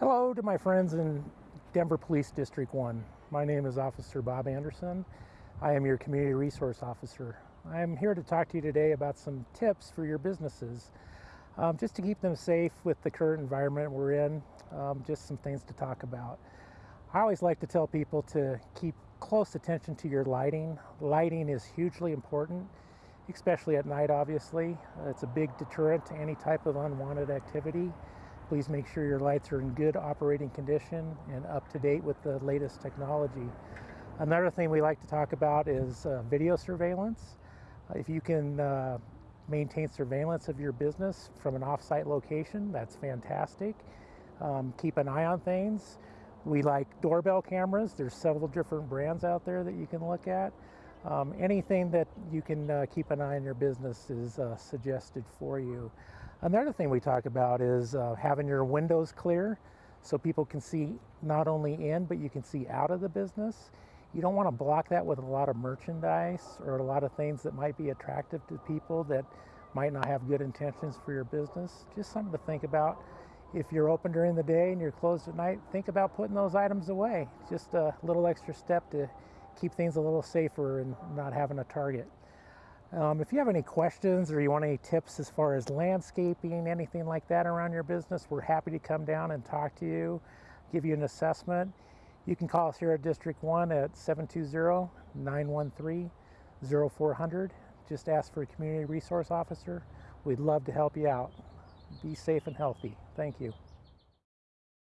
Hello to my friends in Denver Police District 1. My name is Officer Bob Anderson. I am your Community Resource Officer. I am here to talk to you today about some tips for your businesses, um, just to keep them safe with the current environment we're in, um, just some things to talk about. I always like to tell people to keep close attention to your lighting. Lighting is hugely important, especially at night obviously. It's a big deterrent to any type of unwanted activity. Please make sure your lights are in good operating condition and up to date with the latest technology. Another thing we like to talk about is uh, video surveillance. Uh, if you can uh, maintain surveillance of your business from an off-site location, that's fantastic. Um, keep an eye on things. We like doorbell cameras. There's several different brands out there that you can look at. Um, anything that you can uh, keep an eye on your business is uh, suggested for you. Another thing we talk about is uh, having your windows clear so people can see not only in but you can see out of the business. You don't want to block that with a lot of merchandise or a lot of things that might be attractive to people that might not have good intentions for your business. Just something to think about. If you're open during the day and you're closed at night, think about putting those items away. Just a little extra step to keep things a little safer and not having a target. Um, if you have any questions or you want any tips as far as landscaping, anything like that around your business, we're happy to come down and talk to you, give you an assessment. You can call us here at District 1 at 720-913-0400. Just ask for a community resource officer. We'd love to help you out. Be safe and healthy. Thank you.